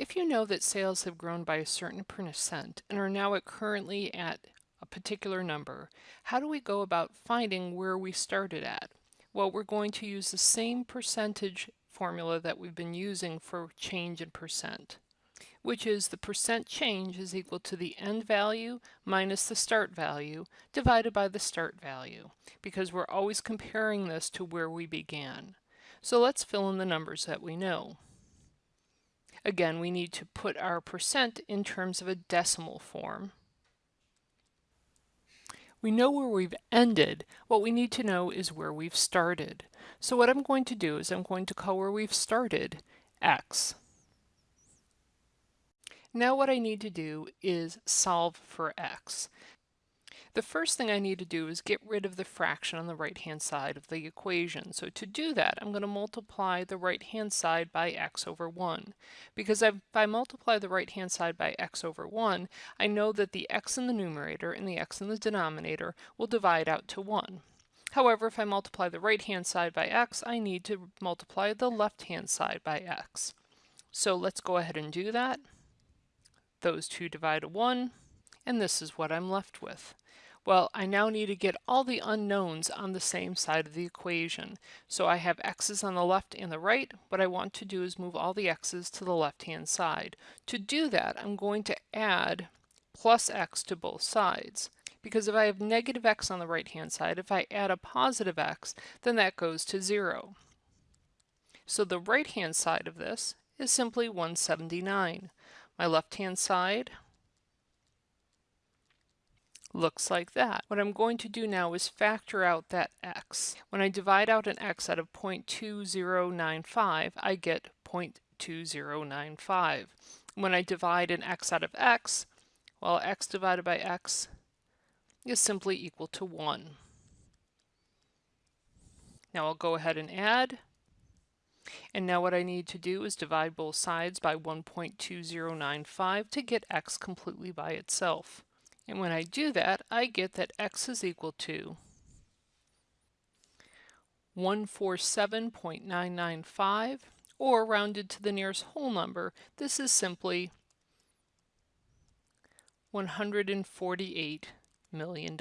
If you know that sales have grown by a certain percent and are now at currently at a particular number, how do we go about finding where we started at? Well, we're going to use the same percentage formula that we've been using for change in percent, which is the percent change is equal to the end value minus the start value divided by the start value, because we're always comparing this to where we began. So let's fill in the numbers that we know. Again, we need to put our percent in terms of a decimal form. We know where we've ended. What we need to know is where we've started. So what I'm going to do is I'm going to call where we've started x. Now what I need to do is solve for x. The first thing I need to do is get rid of the fraction on the right-hand side of the equation. So to do that, I'm going to multiply the right-hand side by x over 1. Because if I multiply the right-hand side by x over 1, I know that the x in the numerator and the x in the denominator will divide out to 1. However, if I multiply the right-hand side by x, I need to multiply the left-hand side by x. So let's go ahead and do that. Those two divide to 1, and this is what I'm left with. Well, I now need to get all the unknowns on the same side of the equation. So I have x's on the left and the right. What I want to do is move all the x's to the left-hand side. To do that, I'm going to add plus x to both sides. Because if I have negative x on the right-hand side, if I add a positive x, then that goes to 0. So the right-hand side of this is simply 179. My left-hand side looks like that. What I'm going to do now is factor out that x. When I divide out an x out of 0.2095, I get 0.2095. When I divide an x out of x, well, x divided by x is simply equal to 1. Now I'll go ahead and add. And now what I need to do is divide both sides by 1.2095 to get x completely by itself. And when I do that, I get that x is equal to 147.995, or rounded to the nearest whole number, this is simply $148 million.